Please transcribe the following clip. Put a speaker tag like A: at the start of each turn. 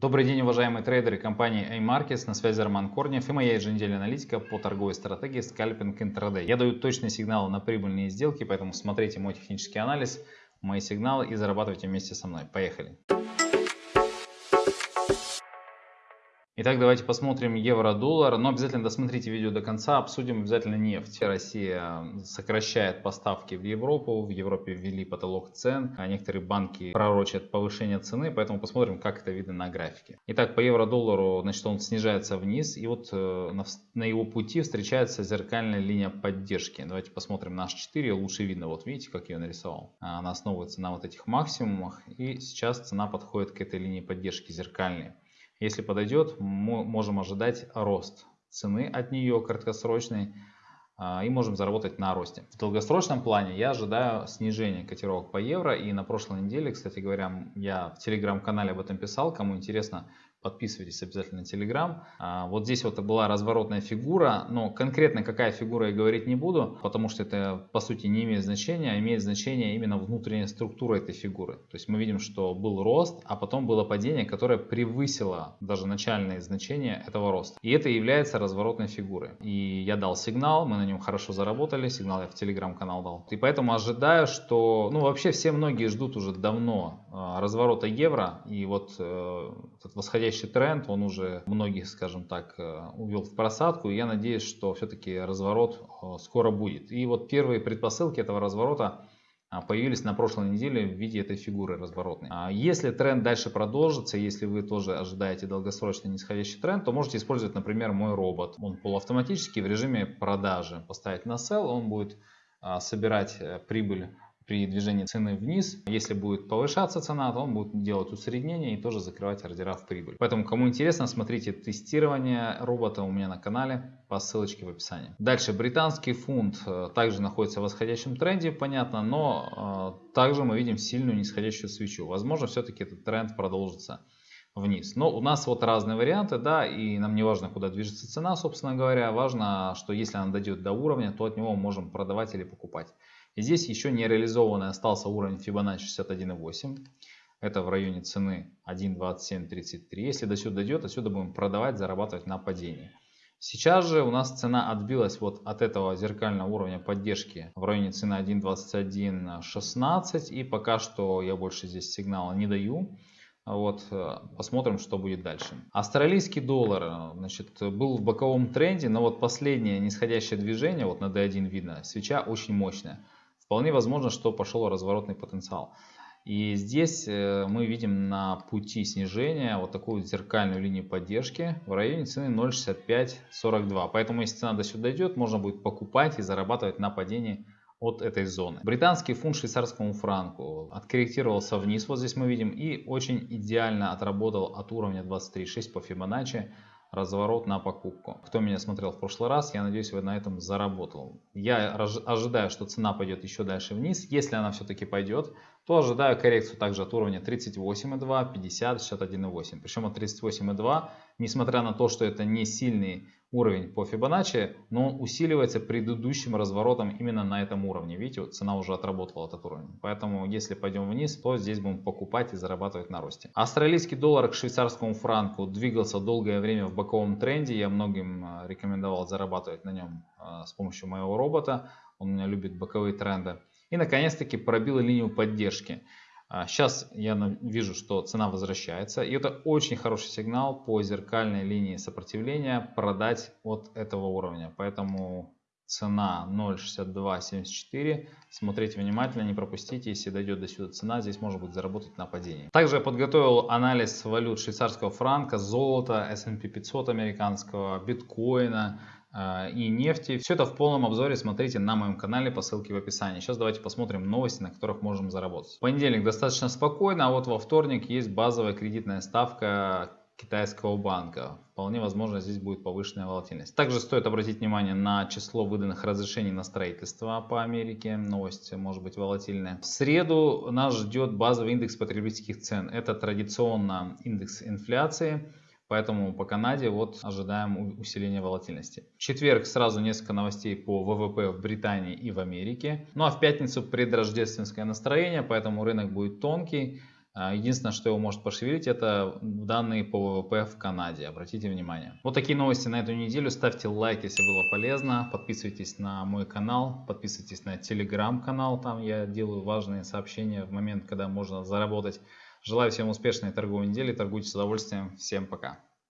A: Добрый день, уважаемые трейдеры компании A-Markets, на связи Роман Корнев и моя еженедельная аналитика по торговой стратегии скальпинг интрадей. Я даю точные сигналы на прибыльные сделки, поэтому смотрите мой технический анализ, мои сигналы и зарабатывайте вместе со мной. Поехали! Итак, давайте посмотрим евро-доллар, но обязательно досмотрите видео до конца, обсудим обязательно нефть. Россия сокращает поставки в Европу, в Европе ввели потолок цен, а некоторые банки пророчат повышение цены, поэтому посмотрим, как это видно на графике. Итак, по евро-доллару, значит, он снижается вниз, и вот э, на, его пути встречается зеркальная линия поддержки. Давайте посмотрим наш 4, лучше видно, вот видите, как я нарисовал. Она основывается на вот этих максимумах, и сейчас цена подходит к этой линии поддержки зеркальной. Если подойдет, можем ожидать рост цены от нее краткосрочный а, и можем заработать на росте. В долгосрочном плане я ожидаю снижения котировок по евро и на прошлой неделе, кстати говоря, я в телеграм-канале об этом писал, кому интересно, Подписывайтесь обязательно на Telegram. А, вот здесь вот была разворотная фигура, но конкретно какая фигура я говорить не буду, потому что это по сути не имеет значения, а имеет значение именно внутренняя структура этой фигуры. То есть мы видим, что был рост, а потом было падение, которое превысило даже начальные значения этого роста. И это является разворотной фигурой. И я дал сигнал, мы на нем хорошо заработали, сигнал я в Telegram канал дал. И поэтому ожидаю, что, ну вообще все многие ждут уже давно разворота евро, и вот э, этот восходящий тренд, он уже многих, скажем так, э, увел в просадку. И я надеюсь, что все-таки разворот э, скоро будет. И вот первые предпосылки этого разворота а, появились на прошлой неделе в виде этой фигуры разворотной. А если тренд дальше продолжится, если вы тоже ожидаете долгосрочный нисходящий тренд, то можете использовать, например, мой робот. Он полуавтоматический в режиме продажи. Поставить на sell, он будет а, собирать прибыль при движении цены вниз. Если будет повышаться цена, то он будет делать усреднение и тоже закрывать ордера в прибыль. Поэтому, кому интересно, смотрите тестирование робота у меня на канале по ссылочке в описании. Дальше, британский фунт э, также находится в восходящем тренде, понятно, но э, также мы видим сильную нисходящую свечу. Возможно, все-таки этот тренд продолжится вниз. Но у нас вот разные варианты, да, и нам не важно, куда движется цена, собственно говоря. Важно, что если она дойдет до уровня, то от него можем продавать или покупать. Здесь еще не реализованный остался уровень Fibonacci 61.8. Это в районе цены 1.2733. Если до сюда дойдет, отсюда будем продавать, зарабатывать на падении. Сейчас же у нас цена отбилась вот от этого зеркального уровня поддержки в районе цены 1.2116 и пока что я больше здесь сигнала не даю. Вот, э, посмотрим, что будет дальше. Австралийский доллар значит, был в боковом тренде, но вот последнее нисходящее движение, вот на D1 видно, свеча очень мощная. Вполне возможно, что пошел разворотный потенциал. И здесь э, мы видим на пути снижения вот такую зеркальную линию поддержки в районе цены 0.6542. Поэтому если цена до сюда дойдет, можно будет покупать и зарабатывать на падении от этой зоны. Британский фунт швейцарскому франку откорректировался вниз, вот здесь мы видим, и очень идеально отработал от уровня 23.6 по Фибоначчи разворот на покупку. Кто меня смотрел в прошлый раз, я надеюсь, вы на этом заработал. Я ожидаю, что цена пойдет еще дальше вниз. Если она все-таки пойдет, то ожидаю коррекцию также от уровня 38,2, 50, 61,8. Причем от 38,2, несмотря на то, что это не сильный уровень по Fibonacci, но он усиливается предыдущим разворотом именно на этом уровне. Видите, цена уже отработала этот уровень. Поэтому, если пойдем вниз, то здесь будем покупать и зарабатывать на росте. Австралийский доллар к швейцарскому франку двигался долгое время в боковом тренде. Я многим э, рекомендовал зарабатывать на нем э, с помощью моего робота. Он у меня любит боковые тренды. И, наконец-таки, пробил линию поддержки. Сейчас а, я вижу, что цена возвращается. И это очень хороший сигнал по зеркальной линии сопротивления продать от этого уровня. Поэтому цена 0.6274. Смотрите внимательно, не пропустите. Если дойдет до сюда цена, здесь можно будет заработать на падении. Также я подготовил анализ валют швейцарского франка, золота, S&P 500 американского, биткоина, а, и нефти. Все это в полном обзоре смотрите на моем канале по ссылке в описании. Сейчас давайте посмотрим новости, на которых можем заработать. В понедельник достаточно спокойно, а вот во вторник есть базовая кредитная ставка китайского банка. Вполне возможно здесь будет повышенная волатильность. Также стоит обратить внимание на число выданных разрешений на строительство по Америке. Новость может быть волатильная. В среду нас ждет базовый индекс потребительских цен. Это традиционно индекс инфляции. Поэтому по Канаде вот ожидаем усиления волатильности. В четверг сразу несколько новостей по ВВП в Британии и в Америке. Ну а в пятницу предрождественское настроение, поэтому рынок будет тонкий. А, единственное, что его может пошевелить, это данные по ВВП в Канаде. Обратите внимание. Вот такие новости на эту неделю. Ставьте лайк, если было полезно. Подписывайтесь на мой канал. Подписывайтесь на телеграм-канал. Там я делаю важные сообщения в момент, когда можно заработать. Желаю всем успешной торговой недели. Торгуйте с удовольствием. Всем пока.